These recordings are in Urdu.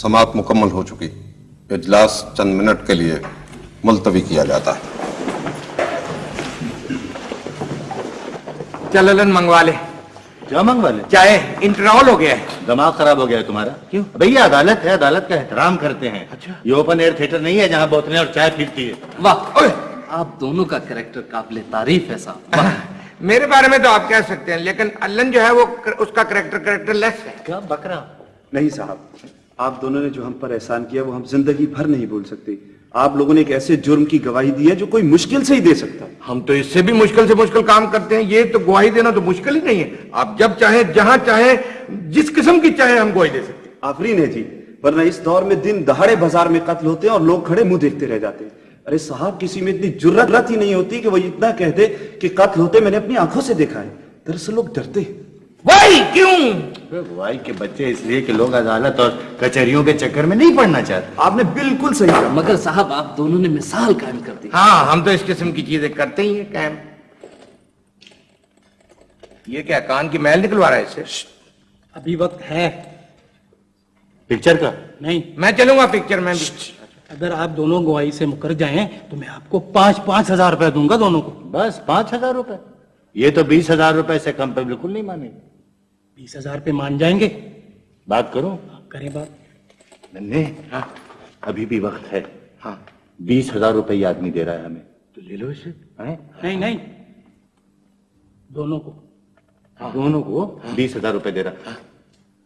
سماعت مکمل ہو چکی۔ اجلاس چند منٹ کے لیے ملتوی کیا جاتا ہے۔ چل للن منگوا لے۔ کیا منگوا لے؟ چاہے انٹرول ہو گیا ہے۔ دماغ خراب ہو گیا ہے تمہارا۔ کیوں؟ بھئی یہ عدالت ہے عدالت کا احترام کرتے ہیں۔ اچھا۔ یہ اوپن ایئر تھیٹر نہیں ہے جہاں بوتلیں اور چائے پھرتی ہے۔ واہ۔ آپ دونوں کا کریکٹر قابل تعریف ہے صاحب۔ میرے بارے میں تو آپ کہہ سکتے ہیں لیکن اللن جو ہے وہ اس کا کریکٹر کریکٹر لیس ہے۔ کیا بکرا؟ نہیں صاحب۔ آپ دونوں نے جو ہم پر احسان کیا وہ ہم زندگی بھر نہیں بول سکتے۔ آپ لوگوں نے ایک ایسے جرم کی گواہی دی ہے جو کوئی مشکل سے ہی دے سکتا۔ ہم تو اس سے بھی مشکل سے مشکل کام کرتے ہیں۔ یہ تو گواہی دینا تو مشکل ہی نہیں ہے۔ آپ جب چاہیں جہاں چاہیں جس قسم کی چاہیں ہم گواہی دے سکتے ہیں۔ آفرین ہے جی ورنہ اس دور میں دن دہاڑے بازار میں قتل ہوتے ہیں اور لوگ کھڑے منہ دیکھتے رہ جاتے ہیں۔ ارے صاحب کسی میں اتنی جرت ہی نہیں ہوتی کہ وہ اتنا کہہ دے کہ قتل ہوتے میں نے اپنی آنکھوں سے دیکھا ہے۔ دراصل لوگ ڈرتے ہیں۔ بھائی کیوں؟ بھائی کے بچے اس لیے کہ لوگ عدالت اور کچہریوں کے چکر میں نہیں پڑنا چاہتے۔ آپ نے بالکل صحیح کہا مگر صاحب آپ دونوں نے مثال قائم کر دی۔ ہاں ہم تو اس قسم کی چیزیں کرتے ہی ہیں قائم۔ یہ کیا کان کی محل نکلوا رہا ہے اسے ابھی وقت ہے۔ پکچر کا؟ نہیں۔ میں چلوں گا پکچر میں اگر آپ دونوں گواہی سے مکر جائیں تو میں آپ کو پانچ پانچ ہزار روپے دوں گا دونوں کو۔ بس پانچ ہزار روپے۔ یہ تو بیس ہزار روپے سے کم پہ بالکل نہیں مانے گا۔ بیس ہزار پہ مان جائیں گے۔ بات کرو کریں بات۔ ننے ہاں، ابھی بھی وقت ہے۔ ہاں۔ بیس ہزار روپے آدمی دے رہا ہے ہمیں۔ تو لے لو اسے۔ ہاں۔ نہیں نہیں۔ دونوں کو۔ دونوں کو بیس ہزار روپے دے رہا۔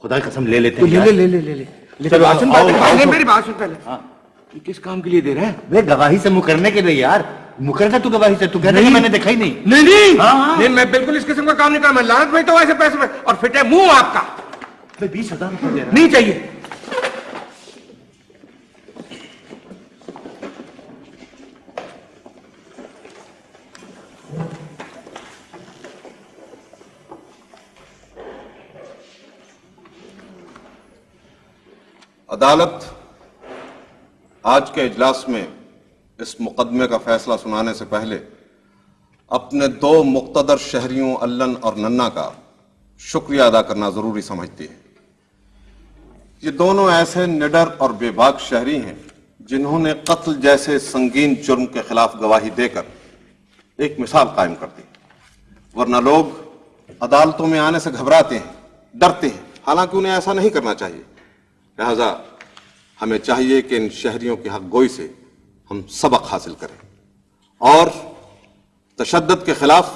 خدا قسم لے لیتے ہیں۔ لے لے لے لے چلو آسن پہلے۔ میری بات سن پہلے۔ کس کام کے لیے دے رہے ہیں؟ گواہی سے مکرنے کے لیے یار۔ مقرر تھا تو گواہی سے تو کہتا کہ میں نے دیکھا ہی نہیں نہیں۔ نہیں ہاں، ہاں۔ نہیں میں بالکل اس قسم کا کام نہیں کرا میں لانت بھیجتا ہوں ایسے پیسے میں اور فٹ ہے منہ آپ کا۔ میں بیس ہزار روپے دے رہا نہیں چاہیے۔ عدالت آج کے اجلاس میں اس مقدمے کا فیصلہ سنانے سے پہلے اپنے دو مقتدر شہریوں اللن اور ننا کا شکریہ ادا کرنا ضروری سمجھتی ہے۔ یہ دونوں ایسے نڈر اور بے باک شہری ہیں جنہوں نے قتل جیسے سنگین جرم کے خلاف گواہی دے کر ایک مثال قائم کر دی۔ ورنہ لوگ عدالتوں میں آنے سے گھبراتے ہیں، ڈرتے ہیں۔ حالانکہ انہیں ایسا نہیں کرنا چاہیے۔ لہذا ہمیں چاہیے کہ ان شہریوں کی حق گوئی سے ہم سبق حاصل کریں اور تشدد کے خلاف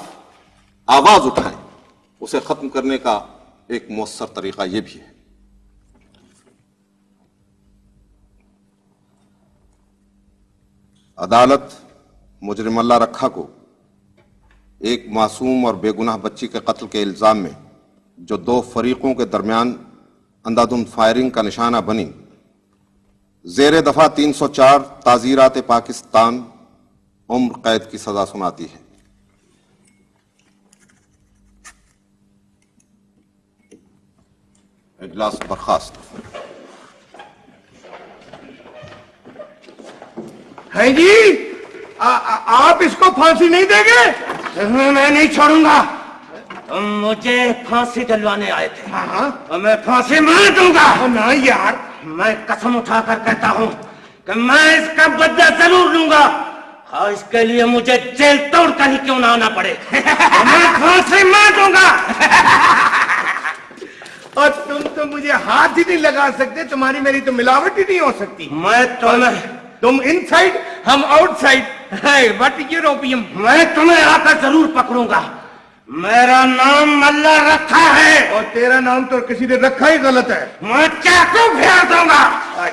آواز اٹھائیں۔ اسے ختم کرنے کا ایک مؤثر طریقہ یہ بھی ہے۔ عدالت مجرم اللہ رکھا کو ایک معصوم اور بے گناہ بچی کے قتل کے الزام میں جو دو فریقوں کے درمیان اندھادھند فائرنگ کا نشانہ بنی۔ زیر دفعہ تین سو چار تازیرات پاکستان عمر قید کی سزا سناتی ہے اجلاس برخواست ہے جی آپ اس کو پھانسی نہیں دیں گے میں نہیں چھوڑوں گا مجھے پھانسی دلوانے آئے تھے میں پھانسی مار دوں گا نا یار میں قسم اٹھا کر کہتا ہوں کہ میں اس کا بدلہ ضرور لوں گا۔ اور اس کے لیے مجھے جیل توڑ کر ہی کیوں نہ آنا پڑے۔ میں سے مار دوں گا۔ اور تم تو مجھے ہاتھ ہی نہیں لگا سکتے تمہاری میری تو ملاوٹ ہی نہیں ہو سکتی۔ میں تمہیں تم ان سائڈ ہم آؤٹ سائڈ وٹ یوروپیم میں تمہیں آ کر ضرور پکڑوں گا۔ میرا نام ملا رکھا ہے۔ اور تیرا نام تو کسی نے رکھا ہی غلط ہے۔ میں چاقو پھیر دوں گا؟ اور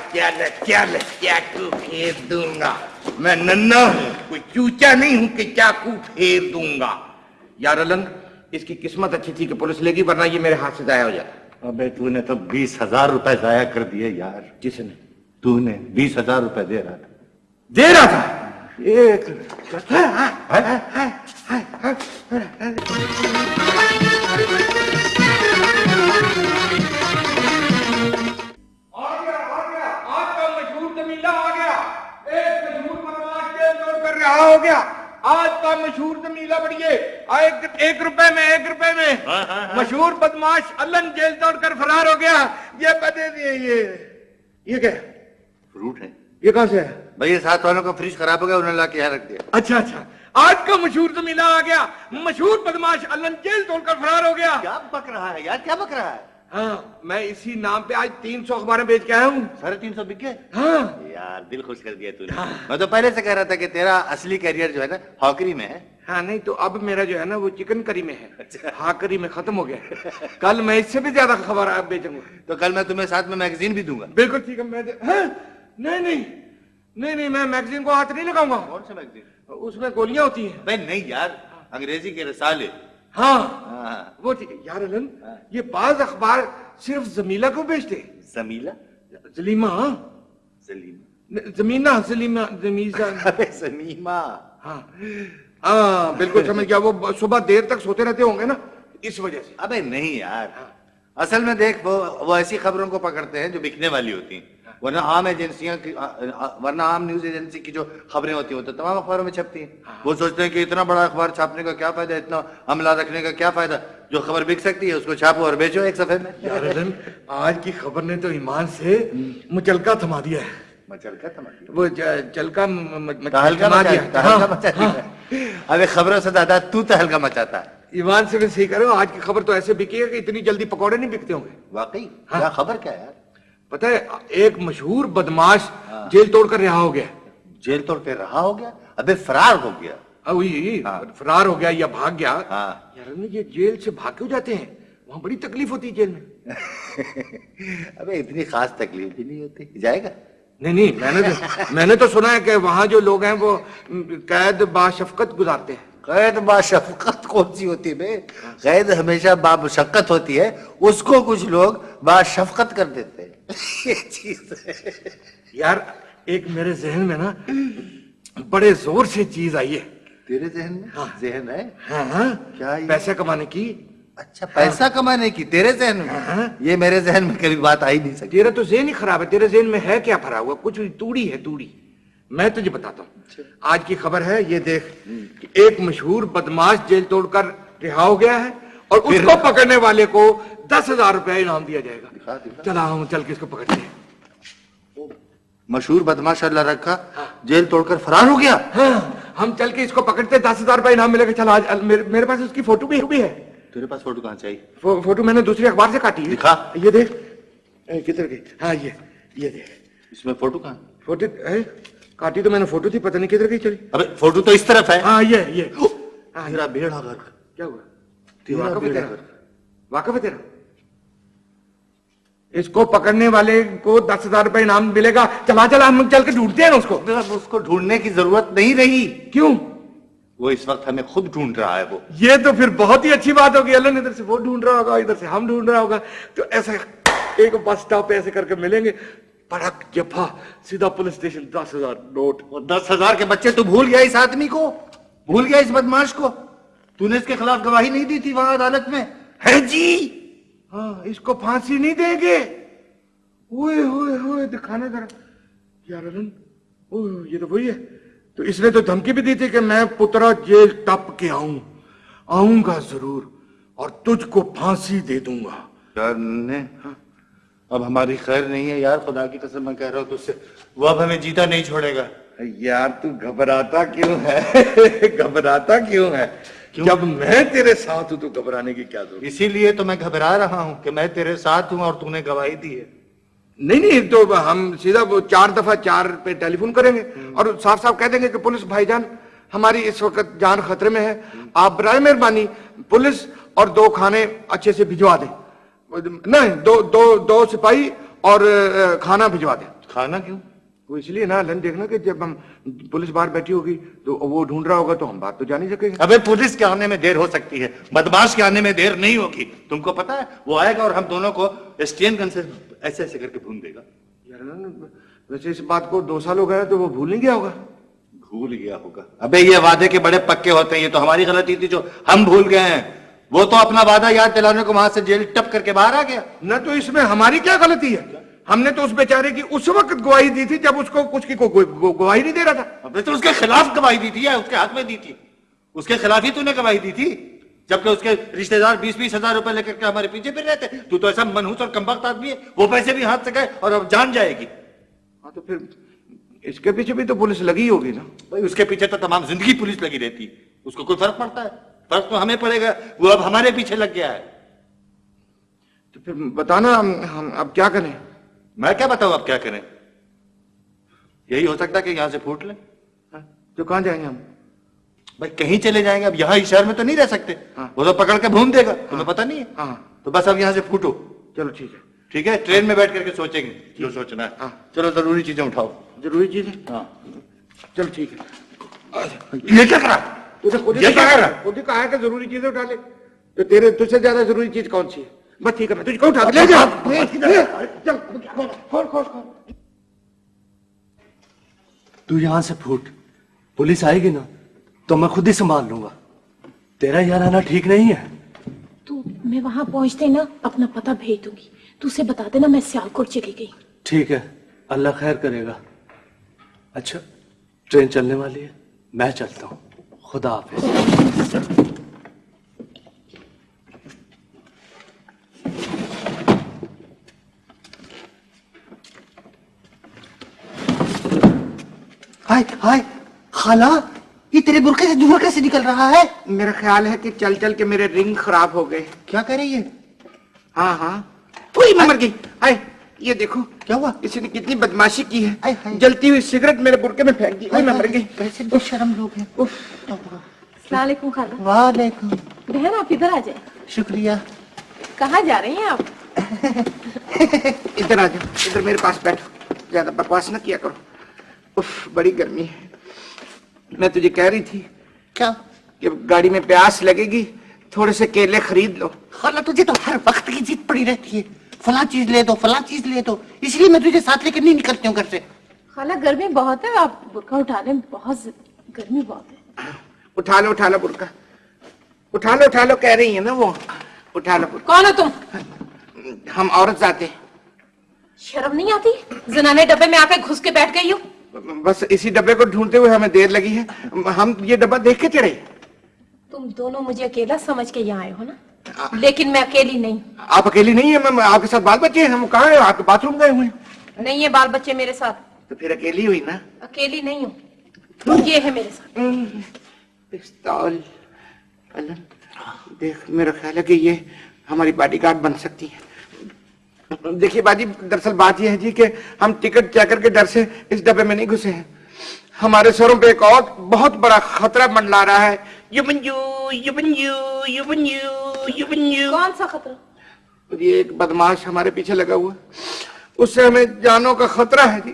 پھیر دوں گا؟ میں ننا ہوں کوئی چوچا نہیں ہوں کہ چاکو پھیر دوں گا۔ یار النگ اس کی قسمت اچھی تھی کہ پولیس لے گی ورنہ یہ میرے ہاتھ سے ضائع ہو جاتا۔ ابے تو نے تو بیس ہزار روپے ضائع کر دیے یار۔ جس نے؟ تو نے بیس ہزار روپے دے رہا تھا۔ دے رہا تھا؟ ایک ہاں، ہاں، ہاں۔ ہو گیا آج کا مشہور زمیلہ بڑھیے ایک روپے میں ایک روپے میں مشہور بدماش الن جیل دوڑ کر فرار ہو گیا یہ بدے دیے یہ یہ کیا فروٹ ہے یہ کہاں سے ہے؟ بھائی یہ ساتھ والوں کا فریج خراب ہو گیا انہوں نے لا کے یہاں رکھ دیا۔ اچھا اچھا۔ آج کا مشہور زمینہ آ گیا۔ مشہور بدماش اللہ جیل توڑ کر فرار ہو گیا۔ کیا بک رہا ہے یار کیا بک رہا ہے؟ ہاں میں اسی نام پہ آج تین سو اخباریں بیچ کے آیا ہوں۔ سارے تین سو بک گئے ہاں۔ یار دل خوش کر دیا تو نے۔ ہاں۔ میں تو پہلے سے کہہ رہا تھا کہ تیرا اصلی کیریئر جو ہے نا ہاکری میں ہے۔ ہاں نہیں تو اب میرا جو ہے نا وہ چکن کری میں ہے۔ اچھا۔ ہاکری میں ختم ہو گیا کل میں اس سے بھی زیادہ خبر بیچوں گا۔ تو کل میں تمہیں ساتھ میں میگزین بھی دوں گا۔ بالکل ٹھیک ہے میں ہاں، نہیں نہیں۔ نہیں نہیں میں میگزین کو ہاتھ نہیں لگاؤں گا۔ کون سا میگزین اس میں گولیاں ہوتی ہیں۔ بھائی نہیں یار انگریزی کے رسالے۔ ہاں۔, ہاں۔ وہ ٹھیک ہے یار الن ہاں۔ یہ بعض اخبار صرف زمیلا کو بیچتے زمیلا زلیما ہاں۔ زلیما زمینہ زلیما زمیزہ۔ زمیما ہاں۔ ہاں بالکل سمجھ گیا۔ وہ صبح دیر تک سوتے رہتے ہوں گے نا اس وجہ سے۔ ابے نہیں یار۔ اصل میں دیکھ وہ ایسی خبروں کو پکڑتے ہیں جو بکنے والی ہوتی ہیں۔ ورنہ عام ایجنسیاں ورنہ عام نیوز ایجنسی کی جو خبریں ہوتی ہیں وہ تو تمام اخباروں میں چھپتی ہیں۔ ہاں۔ وہ سوچتے ہیں کہ اتنا بڑا اخبار چھاپنے کا کیا فائدہ اتنا عملہ رکھنے کا کیا فائدہ۔ جو خبر بک سکتی ہے اس کو چھاپو اور بیچو ایک صفحے میں۔ آج کی خبر نے تو ایمان سے مچلکا تھما دیا ہے۔ مچلکا تھما دیا۔ وہ چلکا تہلکا ہاں۔ خبروں سے تو تہلکا مچاتا ہے۔ ایمان سے میں صحیح کر رہا ہوں آج کی خبر تو ایسے بکی ہے کہ اتنی جلدی پکوڑے نہیں بکتے ہوں گے۔ واقعی ہاں۔ خبر کیا ہے پتہ ہے ایک مشہور بدماش ہاں۔ جیل توڑ کر رہا ہو گیا۔ جیل توڑ کر رہا ہو گیا؟ ابھی فرار ہو گیا۔ ہاں، ہاں۔ فرار ہو گیا یا بھاگ گیا۔ یار یہ جیل سے بھاگ کیوں جاتے ہیں؟ وہاں بڑی تکلیف ہوتی ہے جیل میں۔ ابھی اتنی خاص تکلیف بھی نہیں ہوتی۔ جائے گا؟ نہیں نہیں میں نے میں نے تو سنا ہے کہ وہاں جو لوگ ہیں وہ قید باشفقت گزارتے ہیں۔ قید باشفقت کون سی ہوتی ہے قید ہمیشہ با مشقت ہوتی ہے۔ اس کو کچھ لوگ باشفقت کر دیتے ہیں۔ یار ایک میرے ذہن میں نا بڑے زور سے چیز آئی ہے۔ تیرے ذہن میں؟ ہاں۔ ذہن ہے؟ ہاں, ہاں۔ کیا پیسے کمانے کی۔ اچھا پیسہ ہاں۔ کمانے کی۔ تیرے ذہن میں؟ یہ میرے ذہن میں کبھی بات آئی نہیں سکتی۔ تیرا تو ذہن ہی خراب ہے۔ تیرے ذہن میں ہے کیا بھرا ہوا؟ کچھ توڑی ہے توڑی۔ میں تجھے بتاتا ہوں۔ اچھا۔ آج کی خبر ہے یہ دیکھ ایک مشہور بدماش جیل توڑ کر رہا ہو گیا ہے۔ اور اس کو پکڑنے والے کو دس ہزار روپیہ انعام دیا جائے گا۔ چلا ہوں چل کے اس کو پکڑتے ہیں۔ مشہور بدماش اللہ رکھا ہاں۔ جیل توڑ کر فرار ہو گیا۔ ہاں، ہم چل کے اس کو پکڑتے دس ہزار روپیہ انعام ملے گا۔ چلا آج میرے پاس اس کی فوٹو بھی ہے۔ تیرے پاس فوٹو کہاں چاہیے فوٹو میں نے دوسری اخبار سے کاٹی۔ دکھا۔ یہ دیکھ۔ کدھر گئی؟ ہاں یہ یہ دیکھ۔ اس میں فوٹو کہاں؟ فوٹو کاٹی تو میں نے۔ فوٹو تھی پتہ نہیں کدھر گئی چلی۔ ابے فوٹو تو اس طرف ہے۔ ہاں یہ یہ۔ میرا ہاں، بیڑا گھر کیا ہوا؟ واقف تیرا۔ واقف تیرا۔ اس کو پکڑنے والے کو دس ہزار روپے انعام ملے گا۔ چلا چلا ہم چل کے ڈھونڈتے ہیں اس کو۔ اس کو ڈھونڈنے کی ضرورت نہیں رہی۔ کیوں؟ وہ اس وقت ہمیں خود ڈھونڈ رہا ہے وہ۔ یہ تو پھر بہت ہی اچھی بات ہوگی۔ اللہ نے ادھر سے وہ ڈھونڈ رہا ہوگا ادھر سے ہم ڈھونڈ رہا ہوگا۔ تو ایسا ایک بس اسٹاپ ایسے کر کے ملیں گے۔ پڑک جفا سیدھا پولیس اسٹیشن دس ہزار نوٹ۔ دس ہزار کے بچے تو بھول گیا اس آدمی کو۔ بھول گیا اس بدماش کو۔ تو نے اس کے خلاف گواہی نہیں دی تھی وہاں عدالت میں؟ ہے جی۔ ہاں، اس کو پھانسی نہیں دیں گے۔ اوئے ہوئے ہوئے دکھانا ذرا۔ یار ارن یہ تو وہی ہے۔ تو اس نے تو دھمکی بھی دی تھی کہ میں پترا جیل ٹپ کے آؤں۔ آؤں گا ضرور اور تجھ کو پھانسی دے دوں گا۔ یار نے اب ہماری خیر نہیں ہے یار خدا کی قسم میں کہہ رہا ہوں تو اس سے۔ وہ اب ہمیں جیتا نہیں چھوڑے گا۔ یار تو گھبراتا کیوں ہے؟ گھبراتا کیوں ہے؟ جب میں تیرے ساتھ ہوں تو گھبرانے کی کیا ضرورت؟ اسی لیے تو میں گھبرا رہا ہوں کہ میں تیرے ساتھ ہوں اور تم نے گواہی دی ہے۔ نہیں نہیں تو ہم سیدھا وہ چار دفعہ چار پہ ٹیلی فون کریں گے اور صاف صاحب کہہ دیں گے کہ پولیس بھائی جان ہماری اس وقت جان خطرے میں ہے۔ آپ برائے مہربانی پولیس اور دو کھانے اچھے سے بھجوا دیں۔ نہیں دو دو دو سپاہی اور کھانا بھجوا دیں۔ کھانا کیوں؟ وہ اس لیے نا لن دیکھنا کہ جب ہم پولیس باہر بیٹھی ہوگی تو وہ ڈھونڈ رہا ہوگا تو ہم بات تو جانی سکے گے۔ ابھی پولیس کے آنے میں دیر ہو سکتی ہے بدماش کے آنے میں دیر نہیں ہوگی۔ تم کو پتا ہے وہ آئے گا اور ہم دونوں کو اسٹین گن سے ایسے ایسے کر کے بھون دے گا۔ ویسے اس بات کو دو سال ہو گیا تو وہ بھول نہیں گیا ہوگا۔ بھول گیا ہوگا۔ ابھی یہ وعدے کے بڑے پکے ہوتے ہیں یہ تو ہماری غلطی تھی جو ہم بھول گئے ہیں۔ وہ تو اپنا وعدہ یاد دلانے کو وہاں سے جیل ٹپ کر کے باہر آ گیا۔ نہ تو اس میں ہماری کیا غلطی ہے؟ ہم نے تو اس بیچارے کی اس وقت گواہی دی تھی جب اس کو کچھ کی کو گواہی نہیں دے رہا تھا۔ تو اس کے خلاف گواہی دی تھی یا اس کے ہاتھ میں دی تھی۔ اس کے خلاف ہی تو نے گواہی دی تھی۔ جبکہ اس کے رشتہ دار بیس بیس ہزار روپے لے کر کے ہمارے پیچھے پھر رہتے۔ تو تو ایسا منحوس اور کمبخت آدمی ہے۔ وہ پیسے بھی ہاتھ سے گئے اور اب جان جائے گی۔ ہاں تو پھر اس کے پیچھے بھی تو پولیس لگی ہوگی نا۔ بھائی اس کے پیچھے تو تمام زندگی پولیس لگی رہتی۔ اس کو کوئی فرق پڑتا ہے؟ فرق تو ہمیں پڑے گا۔ وہ اب ہمارے پیچھے لگ گیا ہے۔ تو پھر بتانا ہم, ہم اب کیا کریں؟ میں کیا بتاؤں اب کیا کریں؟ یہی ہو سکتا ہے کہ یہاں سے پھوٹ لیں۔ ہاں، تو کہاں جائیں گے ہم؟ بھائی کہیں چلے جائیں گے۔ اب یہاں شہر میں تو نہیں رہ سکتے۔ وہ تو پکڑ کے بھون دے گا۔ تمہیں پتہ نہیں ہے۔ ہاں۔ تو بس اب یہاں سے پھوٹو۔ چلو ٹھیک ہے۔ ٹھیک ہے؟ ٹرین میں بیٹھ کر کے سوچیں گے۔ جو سوچنا ہے۔ ہاں۔ چلو ضروری چیزیں اٹھاؤ۔ ضروری چیز ہے ہاں۔ چلو ٹھیک ہے۔ یہ کیا کرا؟ خود ہی کہا ہے کہ ضروری چیزیں اٹھا لے۔ تو تیرے تجھ سے زیادہ ضروری چیز کون سی ہے؟ بس ٹھیک ہے میں تجھ کو اٹھا کے لے جا! چل کھول کھول کھول تو یہاں سے پھوٹ۔ پولیس آئے گی نا تو میں خود ہی سنبھال لوں گا۔ تیرا یہاں رہنا ٹھیک نہیں ہے۔ تو میں وہاں پہنچتے نا اپنا پتہ بھیج دوں گی۔ تو اسے بتا دینا میں سیالکوٹ چلی گئی۔ ٹھیک ہے اللہ خیر کرے گا۔ اچھا ٹرین چلنے والی ہے۔ میں چلتا ہوں۔ خدا حافظ۔ ہائے ہائے خالہ یہ تیرے برقع سے دھواں کیسے نکل رہا ہے؟ میرا خیال ہے کہ چل چل کے میرے رنگ خراب ہو گئے۔ کیا کر رہی ہے؟ ہاں ہاں۔ وہی میں مر گئی۔ ہائے یہ دیکھو۔ کیا ہوا؟ کسی نے کتنی بدماشی کی ہے۔ جلتی ہوئی سگریٹ میرے برقے میں پھینک دی۔ میں مر گئی۔ کیسے بے شرم لوگ ہیں۔ السلام علیکم خالہ۔ وعلیکم۔ بہن آپ ادھر آ جائیں۔ شکریہ۔ کہاں جا رہی ہیں آپ؟ ادھر آ جاؤ ادھر میرے پاس بیٹھو۔ زیادہ بکواس نہ کیا کرو۔ اف بڑی گرمی ہے۔ میں تجھے کہہ رہی تھی کیا؟ کہ گاڑی میں پیاس لگے گی تھوڑے سے کیلے خرید لو۔ خالہ تجھے تو ہر وقت کی ضد پڑی رہتی ہے۔ فلاں چیز لے دو فلاں چیز لے دو۔ اس لیے میں تجھے ساتھ لے کر نہیں نکلتی ہوں گھر سے۔ خالہ گرمی بہت ہے۔ آپ برقع اٹھا لیں بہت گرمی بہت ہے۔ اٹھا لو اٹھا لو برقع۔ اٹھا لو اٹھا لو کہہ رہی ہیں نا وہ۔ اٹھا لو کون ہو تم؟ ہم عورت ذاتے شرم نہیں آتی؟ زنانے ڈبے میں آ کے گھس کے بیٹھ گئی ہوں بس اسی ڈبے کو ڈھونڈتے ہوئے ہمیں دیر لگی ہے۔ ہم یہ ڈبہ دیکھ کے چڑھے تم دونوں مجھے اکیلا سمجھ کے یہاں آئے ہو نا؟ لیکن میں اکیلی نہیں۔ آپ اکیلی نہیں ہیں آپ کے ساتھ بال بچے ہیں۔ ہم کہاں ہیں؟ آپ کے باتھ روم گئے ہوئے ہیں۔ نہیں ہے بال بچے میرے ساتھ۔ تو پھر اکیلی ہوئی نا؟ اکیلی نہیں ہوں۔ یہ ہے میرے ساتھ۔ پستول۔ دیکھ میرا خیال ہے کہ یہ ہماری باڈی گارڈ بن سکتی ہے۔ دیکھیے باجی دراصل بات یہ ہے جی کہ ہم ٹکٹ چیکر کے ڈر سے اس ڈبے میں نہیں گھسے ہیں۔ ہمارے سروں پہ ایک اور بہت بڑا خطرہ منڈلا رہا ہے۔ یو یو یو بنجو یو بنجو کون سا خطرہ؟ یہ ایک بدماش ہمارے پیچھے لگا ہوا ہے۔ اس سے ہمیں جانوں کا خطرہ ہے جی۔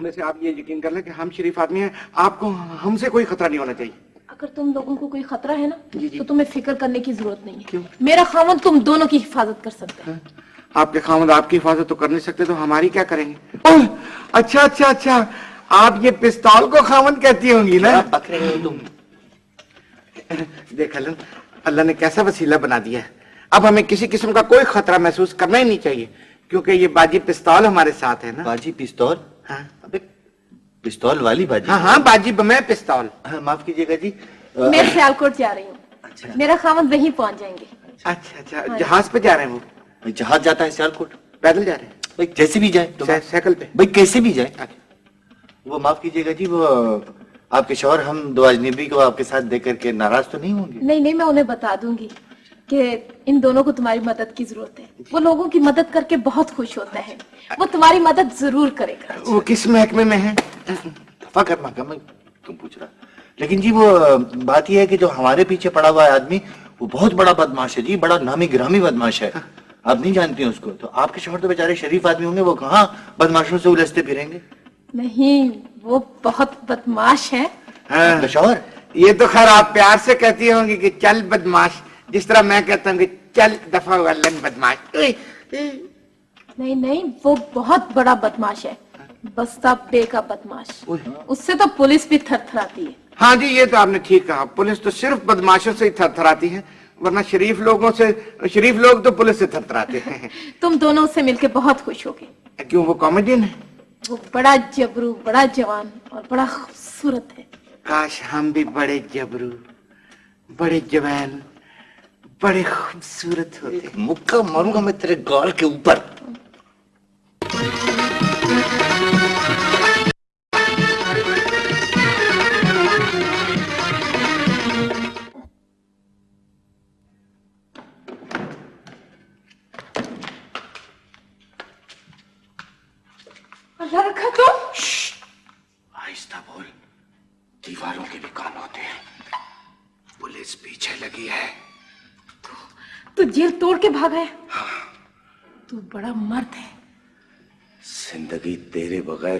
ویسے آپ یہ یقین کر لیں کہ ہم شریف آدمی ہیں آپ کو ہم سے کوئی خطرہ نہیں ہونا چاہیے۔ اگر تم لوگوں کو کوئی خطرہ ہے نا جی، جی۔ تو تمہیں فکر کرنے کی ضرورت نہیں ہے۔ میرا خامن تم دونوں کی حفاظت کر سکتا ہے۔ آپ کے خامد آپ کی حفاظت تو کر نہیں سکتے تو ہماری کیا کریں گے؟ اچھا اچھا اچھا۔ آپ یہ پستول کو خامن کہتی ہوں گی نا؟ بک رہے ہو تم۔ دیکھ اللہ اللہ نے کیسا وسیلہ بنا دیا ہے۔ اب ہمیں کسی قسم کا کوئی خطرہ محسوس کرنا ہی نہیں چاہیے کیونکہ یہ باجی پستول ہمارے ساتھ ہے نا۔ باجی پستول؟ ہاں۔ ابے پستول والی باجی۔ ہاں ہاں باجی میں پستول۔ ہاں، معاف کیجیے گا جی۔ میں سیالکوٹ جا رہی ہوں۔ میرا خامن وہیں پہنچ جائیں گے۔ اچھا اچھا جہاز پہ جا رہے ہیں وہ۔ بھائی جہاز جاتا ہے سیالکوٹ پیدل جا رہے ہیں۔ بھائی جیسے بھی جائے تو سا- سائیکل پہ۔ بھائی کیسے بھی جائے وہ معاف کیجیے گا جی وہ آپ کے شوہر ہم دو اجنبی کو آپ کے ساتھ دیکھ کر کے ناراض تو نہیں ہوں گے؟ نہیں نہیں میں انہیں بتا دوں گی کہ ان دونوں کو تمہاری مدد کی ضرورت ہے۔ وہ لوگوں کی مدد کر کے بہت خوش ہوتا ہے وہ تمہاری مدد ضرور کرے گا۔ وہ کس محکمے میں ہے دفاع کرنا کیا میں تم پوچھ رہا۔ لیکن جی وہ بات یہ ہے کہ جو ہمارے پیچھے پڑا ہوا ہے آدمی وہ بہت بڑا بدماش ہے جی بڑا نامی گرامی بدماش ہے۔ آپ نہیں جانتے ہیں اس کو تو آپ کے شوہر تو بیچارے شریف آدمی ہوں گے وہ کہاں بدماشوں سے الجھتے پھریں گے؟ نہیں وہ بہت بدماش ہے آپ کا شوہر یہ تو خیر آپ پیار سے کہتی ہوں گی کہ چل بدماش جس طرح میں کہتا ہوں کہ چل دفعہ بدماش۔ نہیں نہیں وہ بہت بڑا بدماش ہے بستہ بے کا بدماش اس سے تو پولیس بھی تھر تھر آتی ہے۔ ہاں جی یہ تو آپ نے ٹھیک کہا پولیس تو صرف بدماشوں سے ہی تھر تھر آتی ہے۔ ورنہ شریف لوگوں سے شریف لوگ تو پولیس سے تھرتراتے ہیں۔ تم دونوں سے مل کے بہت خوش ہو گئے کیوں وہ کامیڈین ہے وہ بڑا جبرو بڑا جوان اور بڑا خوبصورت ہے۔ کاش ہم بھی بڑے جبرو بڑے جوان بڑے خوبصورت ہوتے۔ مکہ ماروں گا میں تیرے گال کے اوپر۔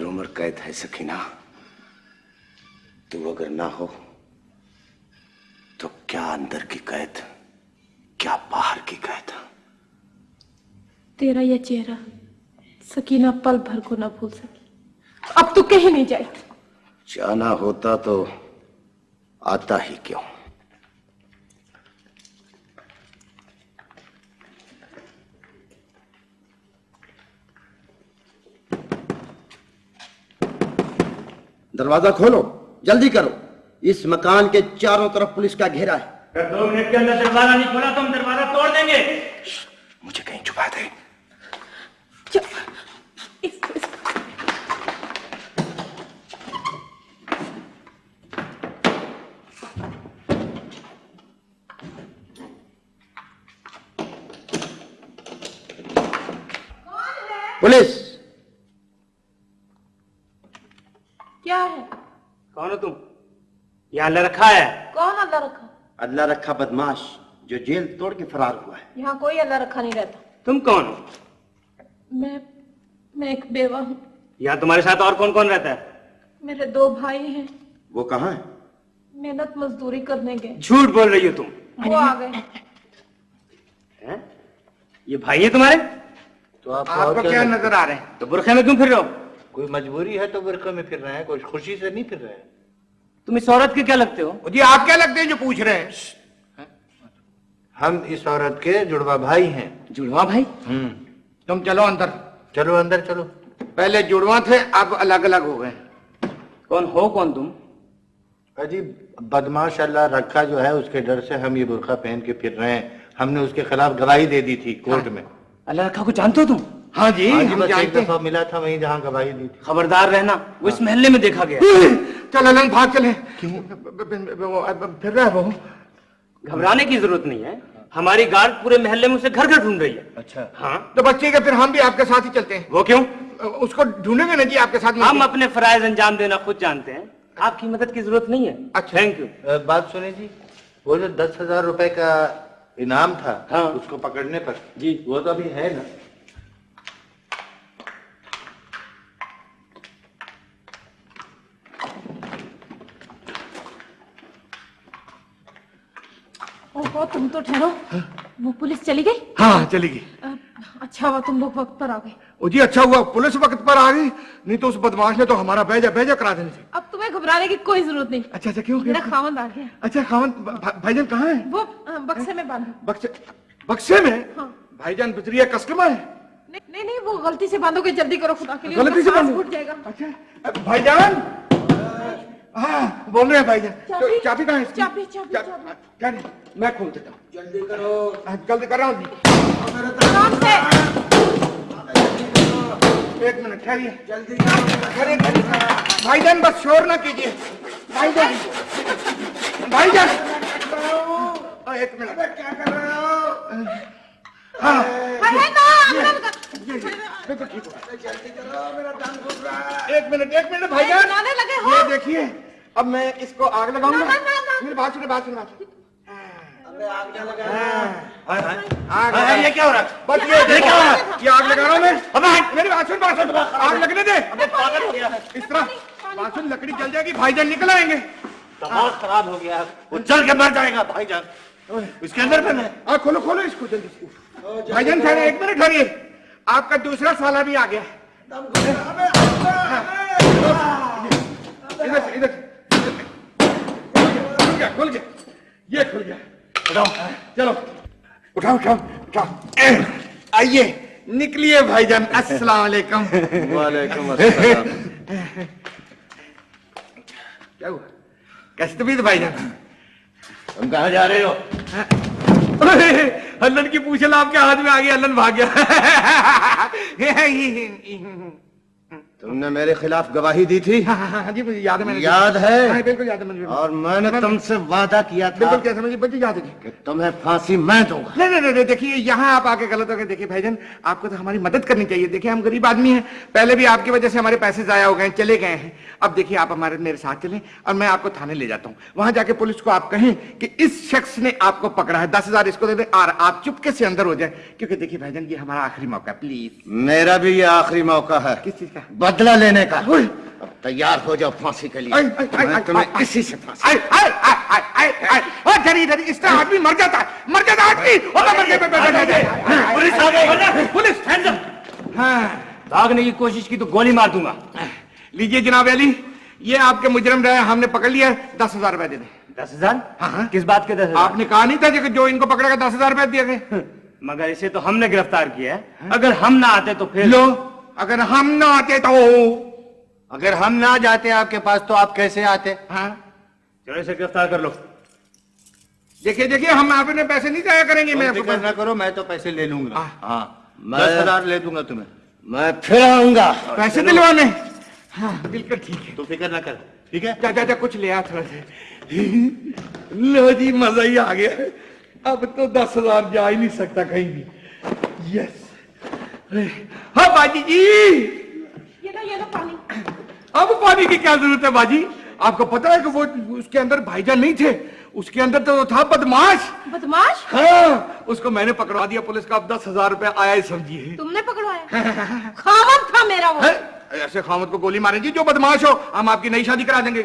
عمر قید ہے سکینہ۔ تو اگر نہ ہو تو کیا اندر کی قید کیا باہر کی قید؟ تیرا یہ چہرہ سکینہ پل بھر کو نہ بھول سکی اب تو کہیں نہیں جائے جانا ہوتا تو آتا ہی کیوں؟ دروازہ کھولو جلدی کرو۔ اس مکان کے چاروں طرف پولیس کا گھیرا ہے۔ دو منٹ کے اندر دروازہ نہیں کھولا تو ہم دروازہ توڑ دیں گے۔ مجھے کہیں چھپا دیں اللہ رکھا ہے؟ کون اللہ رکھا؟ اللہ رکھا بدماش جو جیل توڑ کے فرار ہوا ہے۔ یہاں کوئی اللہ رکھا نہیں رہتا۔ تم کون؟ ہو میں میں ایک بیوہ ہوں۔ یہاں تمہارے ساتھ اور کون کون رہتا ہے؟ میرے دو بھائی ہیں۔ وہ کہاں ہیں؟ محنت مزدوری کرنے گئے۔ جھوٹ بول رہی ہو تم۔ وہ آ گئے۔ یہ بھائی ہیں تمہارے؟ تو آپ کو کیا نظر آ رہے ہیں؟ تو برخے میں کیوں پھر رہے ہو؟ کوئی مجبوری ہے تو برخے میں پھر رہے ہیں کوئی خوشی سے نہیں پھر رہے ہیں؟ تم اس عورت کے کیا لگتے ہو؟ جی آپ کیا لگتے ہیں جو پوچھ رہے ہیں؟ ہاں۔ ہم اس عورت کے جڑوا بھائی ہیں۔ جڑوا بھائی؟ تم چلو اندر۔ چلو اندر چلو۔ پہلے جڑوا تھے اب الگ الگ ہو گئے کون ہو کون تم؟ جی بدماش اللہ رکھا جو ہے اس کے ڈر سے ہم یہ برقع پہن کے پھر رہے ہیں۔ ہم نے اس کے خلاف گواہی دے دی تھی کورٹ ہاں۔ میں۔ اللہ رکھا کو جانتے ہو تم؟ ہاں جی, ہاں جی، ہم جانتے ہیں۔ ملا تھا وہیں جہاں گواہی دی تھی۔ خبردار رہنا وہ اس محلے میں دیکھا گیا۔ چل الن بھاگ چلے پھر رہا ہے وہ گھبرانے کی ضرورت نہیں ہے۔ ہماری گارڈ پورے محلے میں اسے گھر گھر ڈھونڈ رہی ہے۔ اچھا۔ ہاں؟ تو بچے کے پھر ہم بھی آپ کے ساتھ ہی چلتے ہیں۔ وہ کیوں؟ اس کو ڈھونڈیں گے نا جی آپ کے ساتھ ہم اپنے فرائض انجام دینا خود جانتے ہیں۔ آپ کی مدد کی ضرورت نہیں ہے۔ اچھا۔ تھینک یو بات سنیں جی وہ جو دس ہزار روپے کا انعام تھا ہاں۔ اس کو پکڑنے پر جی۔ وہ تو ابھی ہے نا۔ تم تو ٹھہرو وہ پولیس چلی گئی ہاں چلی گئی اچھا ہوا تم لوگ وقت پر آ گئے جی اچھا ہوا پولیس وقت پر آ نہیں تو اس بدماش نے تو ہمارا بیجا بیجا کرا دینا چاہیے اب تمہیں گھبرانے کی کوئی ضرورت نہیں اچھا اچھا کیوں میرا خاوند آ اچھا خاوند بھائی جان کہاں ہے وہ بکسے میں باندھو بکسے میں بھائی جان بجریا کسٹمر ہے نہیں نہیں وہ غلطی سے باندھو گے جلدی کرو خدا کے لیے غلطی سے باندھ اچھا بھائی جان ہاں، بول رہے ہیں بھائی جان۔ چابی کہاں چابی چابی میں کھول دیتا ہوں۔ جلدی کرو۔ ہاں، جلدی کر رہا ہوں ایک منٹ ٹھہریے۔ جلدی بھائی جان بس شور نہ کیجیے۔ بھائی جان۔ بھائی جان۔ ایک منٹ۔ کیا کر رہے ہو؟ ہاں۔ ایک منٹ ایک منٹ بھائی جان یہ دیکھیے۔ اب میں اس کو آگ لگاؤں گا؟ میری بات سنو بات سنو بات آگ لگنے دے۔ اس طرح بات لکڑی جل جائے گی بھائی جان نکل آئیں گے۔ خراب ہو گیا۔ وہ جل کے مر جائے گا بھائی جان۔ اس کے اندر میں کھولو کھولو اس کو جلدی بھائی جان ایک منٹ ٹھہریے۔ آپ کا دوسرا سالہ بھی آ گیا۔ ہاں۔ ادھر ادھر کھل گیا کھل گیا۔ یہ کھل گیا۔ اٹھاؤ۔ چلو۔ اٹھاؤ اٹھاؤ اٹھاؤ۔ آئیے۔ نکلیے بھائی جان۔ السلام علیکم۔ وعلیکم السلام۔ کیا ہوا؟ بھائی جان؟ تم کہاں جا رہے ہو؟ ہلن کی پوچھل آپ کے ہاتھ میں آ گیا ہلن بھاگ گیا۔ تم نے میرے خلاف گواہی دی تھی؟ ہاں، ہاں، ہاں، جی، یاد ہے جی- یاد ہے؟ اور میں نے تم سے وعدہ کیا تھا بالکل کیا مجھے بچے یاد ہے جی۔ کہ تمہیں پھانسی میں دوں گا۔ نہیں نہیں نہیں دیکھیے یہاں آپ آ کے غلط ہو گئے۔ دیکھیے بھائی جان آپ کو تو ہماری مدد کرنی چاہیے۔ دیکھیں ہم غریب آدمی ہیں۔ پہلے بھی آپ کی وجہ سے ہمارے پیسے ضائع ہو گئے ہیں چلے گئے ہیں۔ اب دیکھیے آپ ہمارے میرے ساتھ چلیں اور میں آپ کو تھانے لے جاتا ہوں۔ وہاں جا کے پولیس کو آپ کہیں کہ اس شخص نے آپ کو پکڑا ہے دس ہزار اس کو دے دیں اور آپ چپکے سے اندر ہو جائیں۔ کیونکہ دیکھیے بھائی جان یہ ہمارا آخری موقع ہے۔ پلیز۔ میرا بھی یہ آخری موقع ہے۔ کس چیز کا؟ بدلہ لینے کا۔ اب تیار ہو جاؤ پھانسی کے لیے۔ تمہیں اسی سے پھانسی۔ دری دری اس طرح آدمی مر جاتا ہے۔ مر جاتا آدمی۔ اور مر جاتا ہاں۔ پولیس آ گئی ہاں۔ پولیس بھاگنے ہاں۔ کی کوشش کی تو گولی مار دوں گا۔ لیجیے جناب علی یہ آپ کے مجرم رہے ہم نے پکڑ لیا ہے دس ہزار روپے دے دیں۔ دس ہزار؟ کس بات کے دس ہزار؟ آپ نے کہا نہیں تھا جو ان کو پکڑے گا دس ہزار روپے دیا گئے مگر اسے تو ہم نے گرفتار کیا ہے۔ اگر ہم نہ آتے تو پھر لو۔ اگر ہم نہ آتے تو اگر ہم نہ جاتے آپ کے پاس تو آپ کیسے آتے؟ ہاں؟ چلو اسے گرفتار کر لو۔ دیکھیے دیکھیے ہم آپ نے پیسے نہیں ضائع کریں گے میں فکر نہ کرو میں تو پیسے لے لوں گا۔ ہاں دس ہزار لے دوں گا تمہیں۔ میں پھر آؤں گا۔ پیسے دلوانے۔ ہاں بالکل ٹھیک ہے۔ تو فکر نہ کر ٹھیک ہے؟ جا جا کچھ لے آ تھوڑا سا۔ لو جی مزہ ہی آ گیا۔ اب تو دس ہزار جا ہی نہیں سکتا کہیں بھی۔ یس ہاں باجی جی۔ یہ یہ پانی۔ اب پانی کی کیا ضرورت ہے باجی؟ آپ کو پتا ہے کہ وہ اس کے اندر بھائی جان نہیں تھے۔ اس کے اندر تو تھا بدماش۔ بدماش؟ ہاں اس کو میں نے پکڑوا دیا پولیس کا۔ اب دس ہزار روپے آیا ہی سمجھیے۔ تم نے پکڑوایا؟ ہاں، ہاں، ہاں، خامد تھا میرا وہ۔ ایسے خامد کو گولی مارے جی جو بدماش ہو۔ ہم آپ کی نئی شادی کرا دیں گے۔